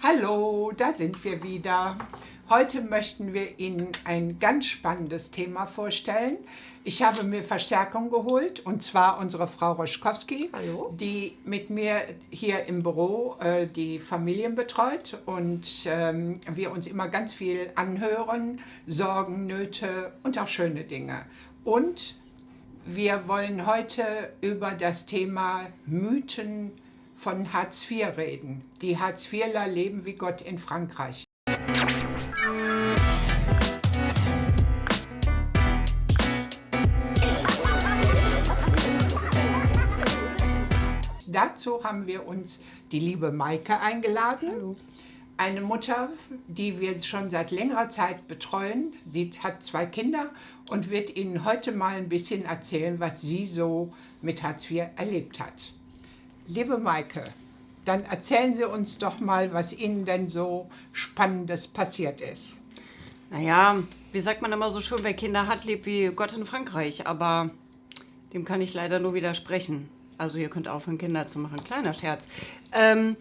Hallo, da sind wir wieder. Heute möchten wir Ihnen ein ganz spannendes Thema vorstellen. Ich habe mir Verstärkung geholt und zwar unsere Frau Roschkowski, Hallo. die mit mir hier im Büro äh, die Familien betreut und ähm, wir uns immer ganz viel anhören, Sorgen, Nöte und auch schöne Dinge. Und wir wollen heute über das Thema Mythen von Hartz IV reden. Die Hartz IVler leben wie Gott in Frankreich. Dazu haben wir uns die liebe Maike eingeladen. Hallo. Eine Mutter, die wir schon seit längerer Zeit betreuen. Sie hat zwei Kinder und wird Ihnen heute mal ein bisschen erzählen, was sie so mit Hartz IV erlebt hat. Liebe Maike, dann erzählen Sie uns doch mal, was Ihnen denn so Spannendes passiert ist. Naja, wie sagt man immer so schön, wer Kinder hat, lebt wie Gott in Frankreich. Aber dem kann ich leider nur widersprechen. Also ihr könnt aufhören, Kinder zu machen. Kleiner Scherz. Ähm,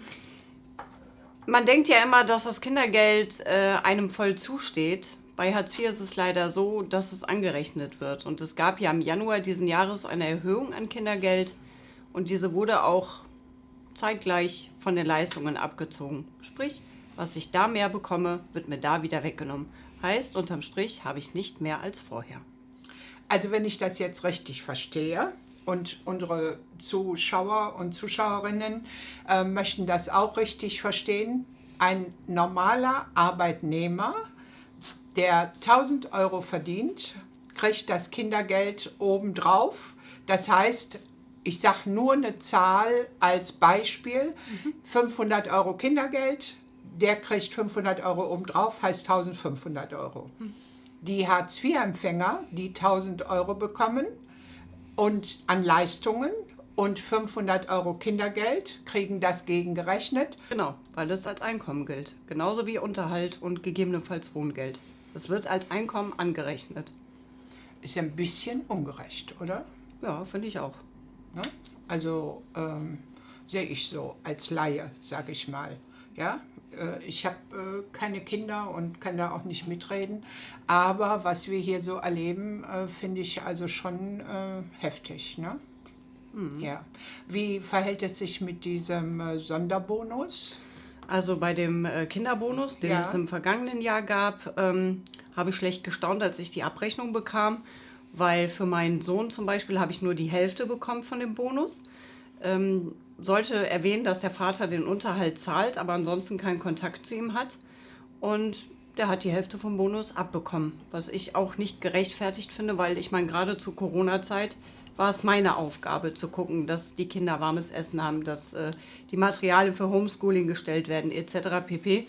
man denkt ja immer, dass das Kindergeld äh, einem voll zusteht. Bei Hartz IV ist es leider so, dass es angerechnet wird. Und es gab ja im Januar diesen Jahres eine Erhöhung an Kindergeld. Und diese wurde auch zeitgleich von den Leistungen abgezogen. Sprich, was ich da mehr bekomme, wird mir da wieder weggenommen. Heißt, unterm Strich habe ich nicht mehr als vorher. Also wenn ich das jetzt richtig verstehe und unsere Zuschauer und Zuschauerinnen äh, möchten das auch richtig verstehen, ein normaler Arbeitnehmer, der 1000 Euro verdient, kriegt das Kindergeld obendrauf. Das heißt, ich sage nur eine Zahl als Beispiel, mhm. 500 Euro Kindergeld, der kriegt 500 Euro obendrauf, heißt 1500 Euro. Die Hartz-IV-Empfänger, die 1000 Euro bekommen und an Leistungen und 500 Euro Kindergeld, kriegen das gegengerechnet. Genau, weil es als Einkommen gilt. Genauso wie Unterhalt und gegebenenfalls Wohngeld. Es wird als Einkommen angerechnet. Ist ja ein bisschen ungerecht, oder? Ja, finde ich auch. Ne? Also ähm, sehe ich so als Laie, sage ich mal. Ja, äh, ich habe äh, keine Kinder und kann da auch nicht mitreden. Aber was wir hier so erleben, äh, finde ich also schon heftig. Ne? Mhm. Ja. Wie verhält es sich mit diesem Sonderbonus? Also bei dem Kinderbonus, den ja. es im vergangenen Jahr gab, ähm, habe ich schlecht gestaunt, als ich die Abrechnung bekam weil für meinen Sohn zum Beispiel habe ich nur die Hälfte bekommen von dem Bonus. Ähm, sollte erwähnen, dass der Vater den Unterhalt zahlt, aber ansonsten keinen Kontakt zu ihm hat. Und der hat die Hälfte vom Bonus abbekommen, was ich auch nicht gerechtfertigt finde, weil ich meine, gerade zur Corona-Zeit war es meine Aufgabe zu gucken, dass die Kinder warmes Essen haben, dass äh, die Materialien für Homeschooling gestellt werden etc. pp.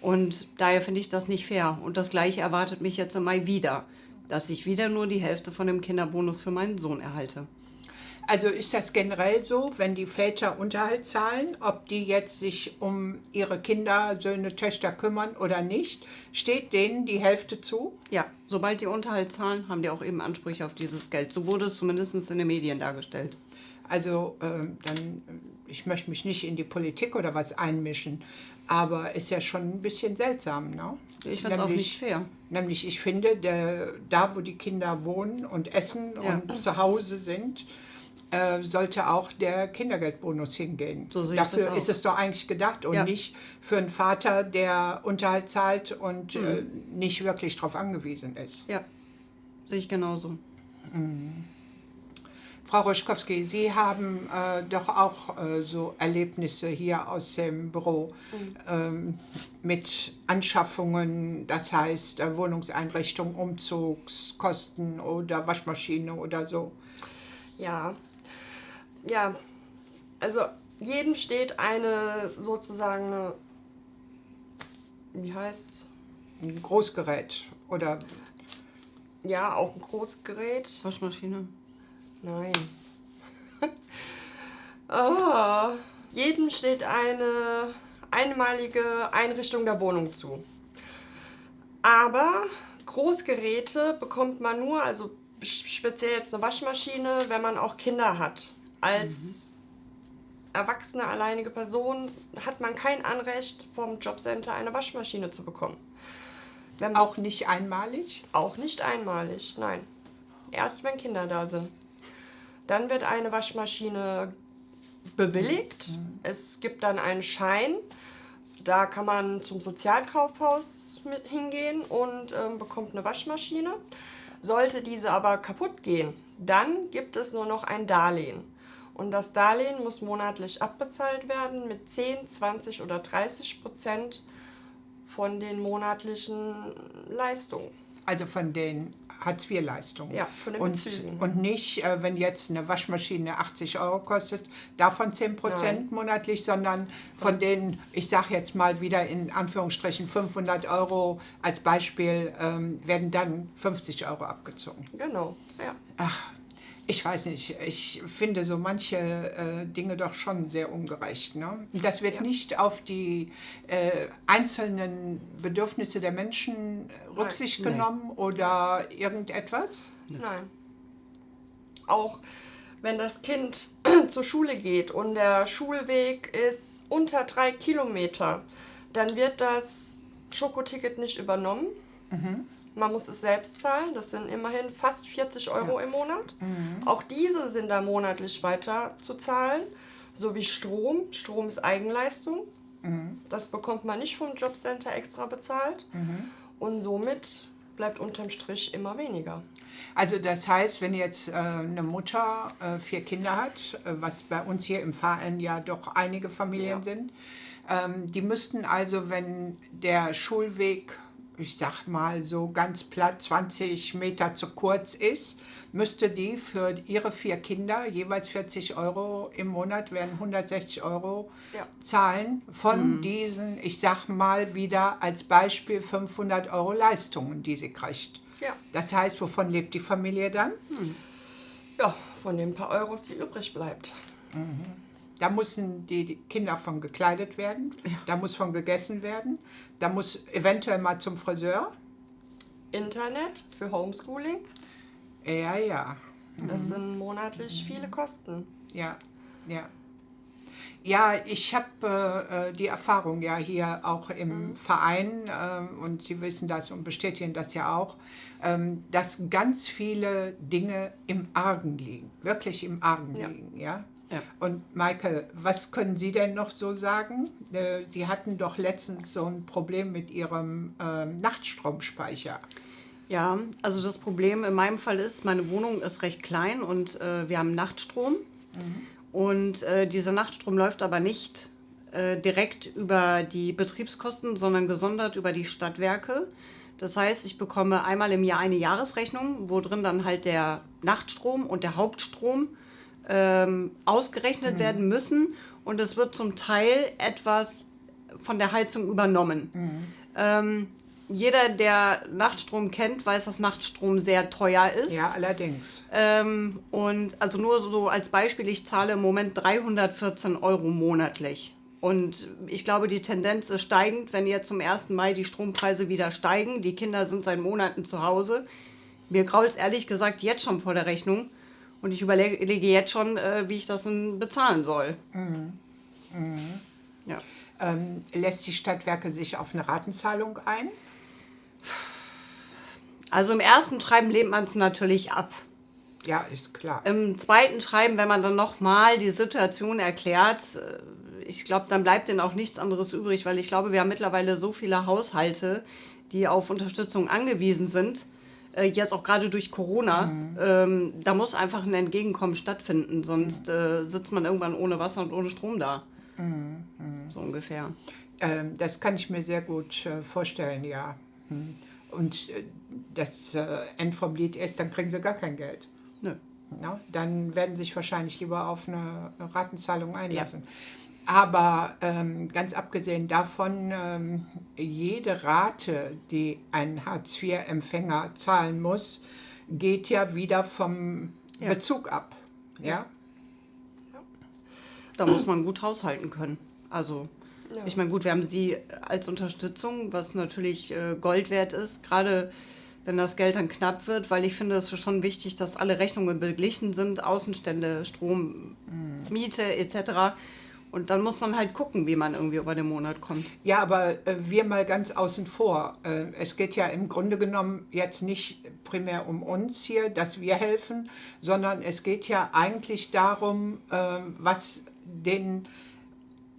Und daher finde ich das nicht fair. Und das gleiche erwartet mich jetzt im Mai wieder dass ich wieder nur die Hälfte von dem Kinderbonus für meinen Sohn erhalte. Also ist das generell so, wenn die Väter Unterhalt zahlen, ob die jetzt sich um ihre Kinder, Söhne, Töchter kümmern oder nicht, steht denen die Hälfte zu? Ja, sobald die Unterhalt zahlen, haben die auch eben Ansprüche auf dieses Geld. So wurde es zumindest in den Medien dargestellt. Also äh, dann, ich möchte mich nicht in die Politik oder was einmischen, aber ist ja schon ein bisschen seltsam, ne? Ich finde es auch nicht fair. Nämlich, ich finde, der, da wo die Kinder wohnen und essen ja. und zu Hause sind, äh, sollte auch der Kindergeldbonus hingehen. So Dafür ist es doch eigentlich gedacht und ja. nicht für einen Vater, der Unterhalt zahlt und mhm. äh, nicht wirklich darauf angewiesen ist. Ja, sehe ich genauso. Mhm. Frau Roschkowski, Sie haben äh, doch auch äh, so Erlebnisse hier aus dem Büro mhm. ähm, mit Anschaffungen, das heißt äh, Wohnungseinrichtung, Umzugskosten oder Waschmaschine oder so. Ja, ja, also jedem steht eine sozusagen eine, wie heißt Ein Großgerät oder... Ja, auch ein Großgerät. Waschmaschine. Nein. oh, jedem steht eine einmalige Einrichtung der Wohnung zu. Aber Großgeräte bekommt man nur, also speziell jetzt eine Waschmaschine, wenn man auch Kinder hat, als erwachsene, alleinige Person hat man kein Anrecht, vom Jobcenter eine Waschmaschine zu bekommen. Wenn auch nicht einmalig? Auch nicht einmalig, nein. Erst wenn Kinder da sind. Dann wird eine Waschmaschine bewilligt. Mhm. Es gibt dann einen Schein. Da kann man zum Sozialkaufhaus mit hingehen und ähm, bekommt eine Waschmaschine. Sollte diese aber kaputt gehen, dann gibt es nur noch ein Darlehen. Und das Darlehen muss monatlich abbezahlt werden mit 10, 20 oder 30 Prozent von den monatlichen Leistungen. Also von den Hartz-IV-Leistungen. Ja, von den und, Bezügen. Und nicht, äh, wenn jetzt eine Waschmaschine 80 Euro kostet, davon 10 Prozent monatlich, sondern von den, ich sage jetzt mal wieder in Anführungsstrichen 500 Euro als Beispiel, ähm, werden dann 50 Euro abgezogen. Genau, ja. Ach, ich weiß nicht, ich finde so manche äh, Dinge doch schon sehr ungerecht. Ne? Das wird ja. nicht auf die äh, einzelnen Bedürfnisse der Menschen Rücksicht Nein. genommen Nein. oder irgendetwas? Nein. Auch wenn das Kind zur Schule geht und der Schulweg ist unter drei Kilometer, dann wird das Schokoticket nicht übernommen. Mhm. Man muss es selbst zahlen. Das sind immerhin fast 40 Euro ja. im Monat. Mhm. Auch diese sind da monatlich weiter zu zahlen. So wie Strom. Strom ist Eigenleistung. Mhm. Das bekommt man nicht vom Jobcenter extra bezahlt. Mhm. Und somit bleibt unterm Strich immer weniger. Also das heißt, wenn jetzt äh, eine Mutter äh, vier Kinder hat, äh, was bei uns hier im Verein ja doch einige Familien ja. sind, ähm, die müssten also, wenn der Schulweg ich sag mal so ganz platt 20 Meter zu kurz ist, müsste die für ihre vier Kinder jeweils 40 Euro im Monat, werden 160 Euro ja. zahlen von mhm. diesen, ich sag mal wieder als Beispiel 500 Euro Leistungen, die sie kriegt. Ja. Das heißt, wovon lebt die Familie dann? Mhm. Ja, von den paar Euros, die übrig bleibt. Mhm. Da müssen die Kinder von gekleidet werden, ja. da muss von gegessen werden, da muss eventuell mal zum Friseur. Internet für Homeschooling. Ja, ja. Das mhm. sind monatlich viele Kosten. Ja, ja. Ja, ich habe äh, äh, die Erfahrung ja hier auch im mhm. Verein äh, und Sie wissen das und bestätigen das ja auch, ähm, dass ganz viele Dinge im Argen liegen, wirklich im Argen ja. liegen. Ja? Ja. Und Maike, was können Sie denn noch so sagen? Äh, Sie hatten doch letztens so ein Problem mit Ihrem ähm, Nachtstromspeicher. Ja, also das Problem in meinem Fall ist, meine Wohnung ist recht klein und äh, wir haben Nachtstrom. Mhm. Und äh, dieser Nachtstrom läuft aber nicht direkt über die Betriebskosten, sondern gesondert über die Stadtwerke. Das heißt, ich bekomme einmal im Jahr eine Jahresrechnung, wo drin dann halt der Nachtstrom und der Hauptstrom ähm, ausgerechnet mhm. werden müssen und es wird zum Teil etwas von der Heizung übernommen. Mhm. Ähm, jeder, der Nachtstrom kennt, weiß, dass Nachtstrom sehr teuer ist. Ja, allerdings. Ähm, und also nur so als Beispiel, ich zahle im Moment 314 Euro monatlich. Und ich glaube, die Tendenz ist steigend, wenn jetzt zum 1. Mai die Strompreise wieder steigen. Die Kinder sind seit Monaten zu Hause. Mir grault es ehrlich gesagt jetzt schon vor der Rechnung. Und ich überlege jetzt schon, äh, wie ich das dann bezahlen soll. Mhm. Mhm. Ja. Ähm, lässt die Stadtwerke sich auf eine Ratenzahlung ein? Also im ersten Schreiben lehnt man es natürlich ab. Ja, ist klar. Im zweiten Schreiben, wenn man dann nochmal die Situation erklärt, äh, ich glaube, dann bleibt denen auch nichts anderes übrig, weil ich glaube, wir haben mittlerweile so viele Haushalte, die auf Unterstützung angewiesen sind äh, jetzt auch gerade durch Corona, mhm. ähm, da muss einfach ein Entgegenkommen stattfinden, sonst mhm. äh, sitzt man irgendwann ohne Wasser und ohne Strom da. Mhm. mhm. So ungefähr. Ähm, das kann ich mir sehr gut äh, vorstellen, ja. Mhm. Und äh, das äh, End vom Lied ist, dann kriegen sie gar kein Geld. Nö. Ja, dann werden sie sich wahrscheinlich lieber auf eine Ratenzahlung einlassen. Ja. Aber ähm, ganz abgesehen davon, ähm, jede Rate, die ein Hartz-IV-Empfänger zahlen muss, geht ja wieder vom ja. Bezug ab. Ja? ja? Da muss man gut haushalten können. Also, ja. ich meine, gut, wir haben sie als Unterstützung, was natürlich äh, Gold wert ist, gerade wenn das Geld dann knapp wird, weil ich finde, es ist schon wichtig, dass alle Rechnungen beglichen sind, Außenstände, Strom, mhm. Miete etc Und dann muss man halt gucken, wie man irgendwie über den Monat kommt. Ja, aber äh, wir mal ganz außen vor. Äh, es geht ja im Grunde genommen jetzt nicht primär um uns hier, dass wir helfen, sondern es geht ja eigentlich darum, äh, was den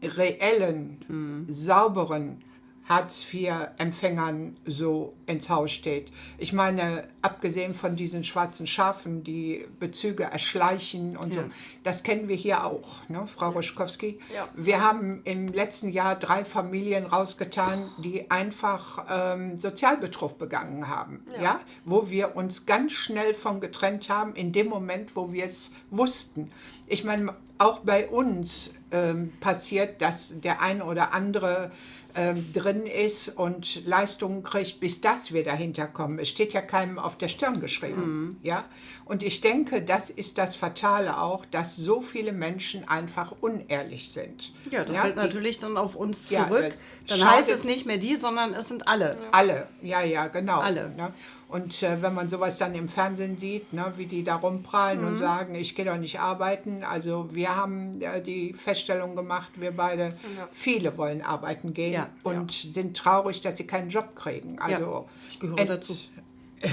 reellen, mhm. sauberen Hartz-IV-Empfängern so ins Haus steht. Ich meine, abgesehen von diesen schwarzen Schafen, die Bezüge erschleichen und ja. so, das kennen wir hier auch, ne, Frau Ruschkowski. Ja. Wir haben im letzten Jahr drei Familien rausgetan, die einfach ähm, Sozialbetrug begangen haben, ja. ja, wo wir uns ganz schnell von getrennt haben, in dem Moment, wo wir es wussten. Ich meine, auch bei uns ähm, passiert, dass der eine oder andere ähm, drin ist und Leistungen kriegt, bis das wir dahinter kommen. Es steht ja keinem auf der Stirn geschrieben. Mhm. Ja? Und ich denke, das ist das Fatale auch, dass so viele Menschen einfach unehrlich sind. Ja, das ja, fällt die, natürlich dann auf uns zurück. Ja, dann heißt es nicht mehr die, sondern es sind alle. Alle, ja, ja, genau. Alle. Ne? Und äh, wenn man sowas dann im Fernsehen sieht, ne, wie die da rumprallen mhm. und sagen, ich gehe doch nicht arbeiten. Also wir haben äh, die Feststellung gemacht, wir beide, ja. viele wollen arbeiten gehen ja. und ja. sind traurig, dass sie keinen Job kriegen. Also ich gehöre dazu.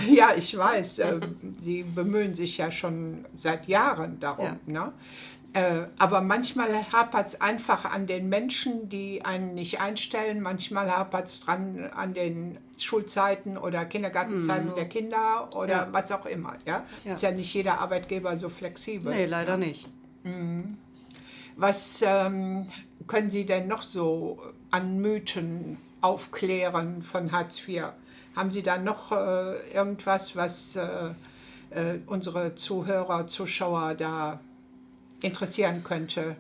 Ja, ich weiß. Äh, sie bemühen sich ja schon seit Jahren darum. Ne? Äh, aber manchmal hapert es einfach an den Menschen, die einen nicht einstellen. Manchmal hapert es dran an den Schulzeiten oder Kindergartenzeiten mhm. der Kinder oder ja. was auch immer. Ja? ja? Ist ja nicht jeder Arbeitgeber so flexibel. Nee, leider ja? nicht. Mhm. Was ähm, können Sie denn noch so an Mythen aufklären von Hartz IV? Haben Sie da noch äh, irgendwas, was äh, äh unsere Zuhörer, Zuschauer da interessieren könnte.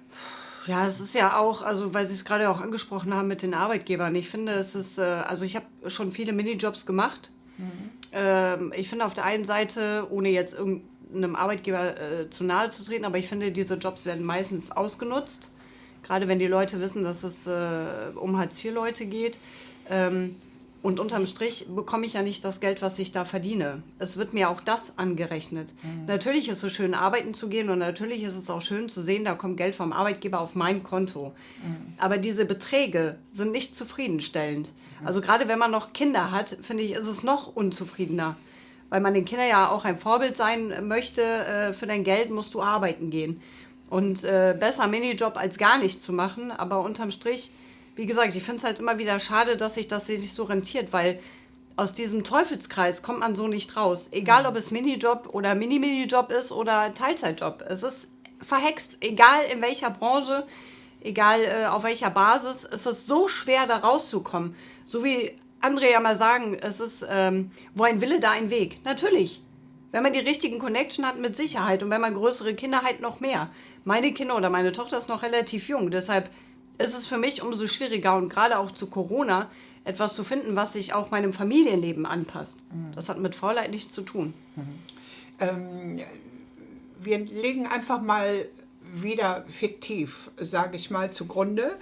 Ja, es ist ja auch, also weil Sie es gerade auch angesprochen haben mit den Arbeitgebern. Ich finde, es ist, äh, also ich habe schon viele Minijobs gemacht. Mhm. Ähm, ich finde auf der einen Seite, ohne jetzt irgendeinem Arbeitgeber äh, zu nahe zu treten, aber ich finde, diese Jobs werden meistens ausgenutzt. Gerade wenn die Leute wissen, dass es äh, um Hartz-IV-Leute geht. Ähm, und unterm Strich bekomme ich ja nicht das Geld, was ich da verdiene. Es wird mir auch das angerechnet. Mhm. Natürlich ist es schön, arbeiten zu gehen und natürlich ist es auch schön zu sehen, da kommt Geld vom Arbeitgeber auf mein Konto. Mhm. Aber diese Beträge sind nicht zufriedenstellend. Mhm. Also gerade wenn man noch Kinder hat, finde ich, ist es noch unzufriedener. Weil man den Kindern ja auch ein Vorbild sein möchte, äh, für dein Geld musst du arbeiten gehen. Und äh, besser Minijob als gar nichts zu machen, aber unterm Strich wie gesagt, ich finde es halt immer wieder schade, dass sich das nicht so rentiert, weil aus diesem Teufelskreis kommt man so nicht raus. Egal, ob es Minijob oder Mini-Minijob ist oder Teilzeitjob. Es ist verhext, egal in welcher Branche, egal äh, auf welcher Basis, es ist so schwer, da rauszukommen. So wie andere ja mal sagen, es ist, ähm, wo ein Wille, da ein Weg. Natürlich. Wenn man die richtigen Connection hat, mit Sicherheit. Und wenn man größere Kinder hat, noch mehr. Meine Kinder oder meine Tochter ist noch relativ jung. Deshalb ist es für mich umso schwieriger und gerade auch zu Corona etwas zu finden, was sich auch meinem Familienleben anpasst. Mhm. Das hat mit Faulheit nichts zu tun. Mhm. Ähm, wir legen einfach mal wieder fiktiv, sage ich mal, zugrunde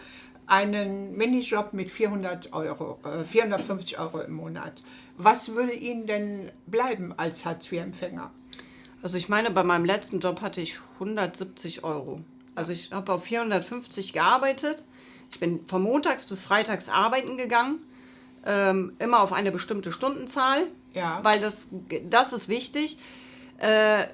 einen Minijob mit 400 Euro, äh, 450 Euro im Monat. Was würde Ihnen denn bleiben als Hartz-IV-Empfänger? Also ich meine, bei meinem letzten Job hatte ich 170 Euro. Also ich habe auf 450 gearbeitet. Ich bin von montags bis freitags arbeiten gegangen. Ähm, immer auf eine bestimmte Stundenzahl. Ja. Weil das, das ist wichtig. Äh,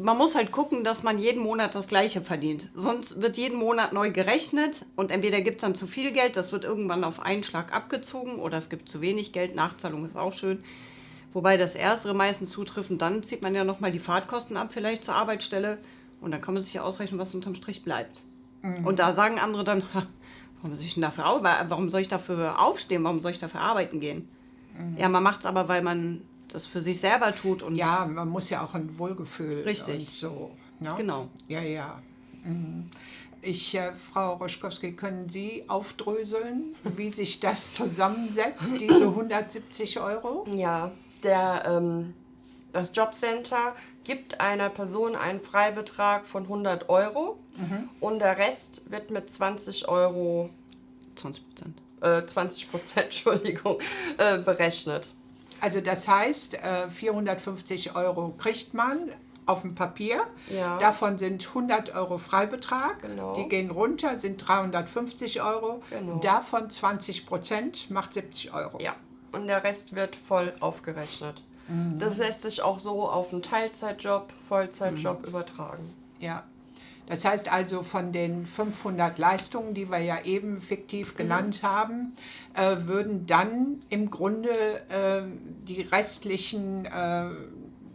man muss halt gucken, dass man jeden Monat das Gleiche verdient. Sonst wird jeden Monat neu gerechnet und entweder gibt es dann zu viel Geld, das wird irgendwann auf einen Schlag abgezogen oder es gibt zu wenig Geld. Nachzahlung ist auch schön. Wobei das Erstere meistens zutrifft und dann zieht man ja nochmal die Fahrtkosten ab, vielleicht zur Arbeitsstelle. Und dann kann man sich ja ausrechnen, was unterm Strich bleibt. Mhm. Und da sagen andere dann, warum soll ich denn dafür warum soll ich dafür aufstehen, warum soll ich dafür arbeiten gehen? Mhm. Ja, man macht es aber, weil man das für sich selber tut. Und ja, man muss ja auch ein Wohlgefühl. Richtig. so. Ne? Genau. Ja, ja. Mhm. Ich, äh, Frau Roschkowski, können Sie aufdröseln, wie sich das zusammensetzt, diese 170 Euro? Ja, der ähm, das Jobcenter gibt einer Person einen Freibetrag von 100 Euro mhm. und der Rest wird mit 20 Euro 20 Prozent äh, 20 Prozent Entschuldigung äh, berechnet. Also das heißt, äh, 450 Euro kriegt man auf dem Papier. Ja. Davon sind 100 Euro Freibetrag. Genau. Die gehen runter, sind 350 Euro. Genau. Davon 20 Prozent macht 70 Euro. Ja, und der Rest wird voll aufgerechnet. Das lässt sich auch so auf einen Teilzeitjob, Vollzeitjob übertragen. Ja. Das heißt also, von den 500 Leistungen, die wir ja eben fiktiv genannt haben, äh, würden dann im Grunde äh, die restlichen äh,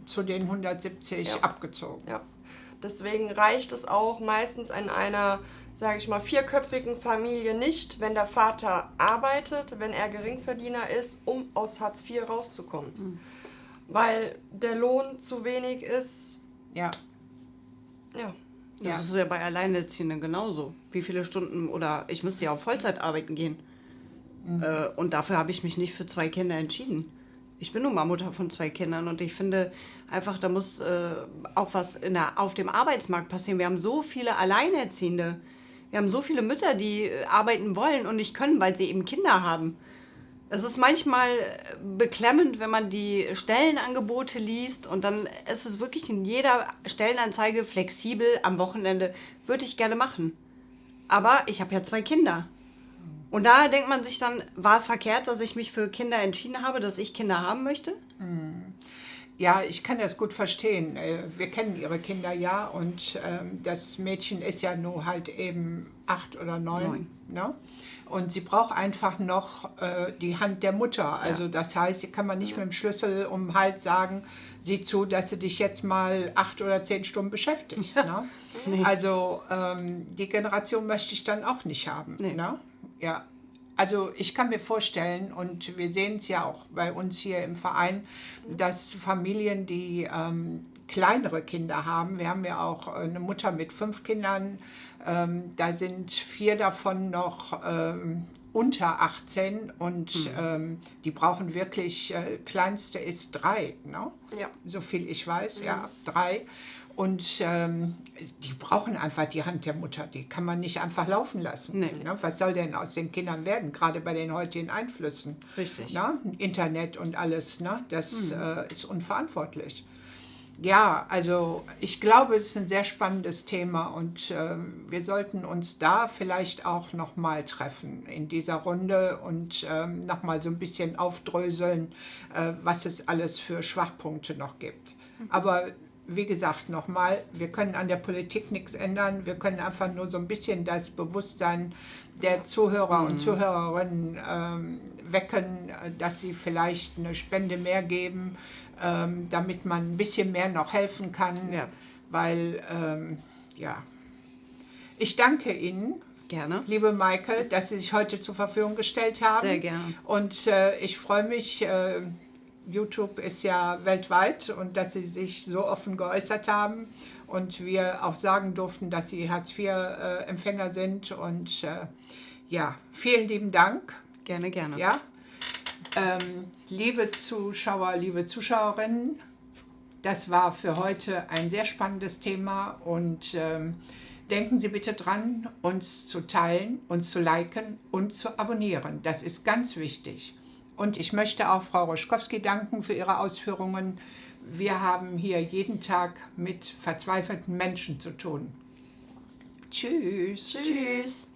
zu den 170 Ja. abgezogen. Ja. Deswegen reicht es auch meistens in einer, sage ich mal, vierköpfigen Familie nicht, wenn der Vater arbeitet, wenn er Geringverdiener ist, um aus Hartz IV rauszukommen. Weil der Lohn zu wenig ist. Ja. Ja. Das Ja. ist ja bei Alleinerziehenden genauso. Wie viele Stunden oder ich müsste ja auf Vollzeit arbeiten gehen. Äh, und dafür habe ich mich nicht für zwei Kinder entschieden. Ich bin nun mal Mutter von zwei Kindern und ich finde einfach, da muss äh, auch was in der, auf dem Arbeitsmarkt passieren. Wir haben so viele Alleinerziehende. Wir haben so viele Mütter, die äh, arbeiten wollen und nicht können, weil sie eben Kinder haben. Es ist manchmal äh, beklemmend, wenn man die Stellenangebote liest und dann ist es wirklich in jeder Stellenanzeige flexibel am Wochenende. Würde ich gerne machen. Aber ich habe ja zwei Kinder. Und da denkt man sich dann, war es verkehrt, dass ich mich für Kinder entschieden habe, dass ich Kinder haben möchte? Ja, ich kann das gut verstehen. Äh, Wir kennen ihre Kinder ja und ähm, das Mädchen ist ja nur halt eben acht oder neun. Neun. Ne? Und sie braucht einfach noch äh, die Hand der Mutter. Also das heißt, sie kann man nicht mit dem Schlüssel um den Hals sagen, sieh zu, dass du dich jetzt mal acht oder zehn Stunden beschäftigst. Ne? Nee. Also ähm, die Generation möchte ich dann auch nicht haben. Nee. Ne? Ja. Also ich kann mir vorstellen, und wir sehen es ja auch bei uns hier im Verein, dass Familien, die ähm, kleinere Kinder haben, wir haben ja auch eine Mutter mit fünf Kindern, ähm, da sind vier davon noch ähm, unter 18 und ähm, die brauchen wirklich, äh, kleinste ist drei, ne? Ja. so viel ich weiß, ja, drei. Und ähm, die brauchen einfach die Hand der Mutter, die kann man nicht einfach laufen lassen. Nee. Ne? Was soll denn aus den Kindern werden, gerade bei den heutigen Einflüssen? Richtig. Ne? Internet und alles, ne? das äh, ist unverantwortlich. Ja, also ich glaube, es ist ein sehr spannendes Thema und ähm, wir sollten uns da vielleicht auch nochmal treffen in dieser Runde und ähm, nochmal so ein bisschen aufdröseln, äh, was es alles für Schwachpunkte noch gibt. Aber wie gesagt, nochmal, wir können an der Politik nichts ändern. Wir können einfach nur so ein bisschen das Bewusstsein der Zuhörer und Zuhörerinnen ähm, wecken, äh, dass sie vielleicht eine Spende mehr geben, ähm, damit man ein bisschen mehr noch helfen kann. Ja. Weil, ähm, ja, ich danke Ihnen, Gerne. liebe Maike, dass Sie sich heute zur Verfügung gestellt haben. Sehr gerne. Und äh, ich freue mich, äh, YouTube ist ja weltweit und dass Sie sich so offen geäußert haben und wir auch sagen durften, dass Sie Hartz-IV-Empfänger sind. Und äh, ja, vielen lieben Dank. Gerne, gerne. Ja. Ähm, liebe Zuschauer, liebe Zuschauerinnen, das war für heute ein sehr spannendes Thema und ähm, denken Sie bitte dran, uns zu teilen, uns zu liken und zu abonnieren. Das ist ganz wichtig. Und ich möchte auch Frau Roschkowski danken für ihre Ausführungen. Wir haben hier jeden Tag mit verzweifelten Menschen zu tun. Tschüss. Tschüss.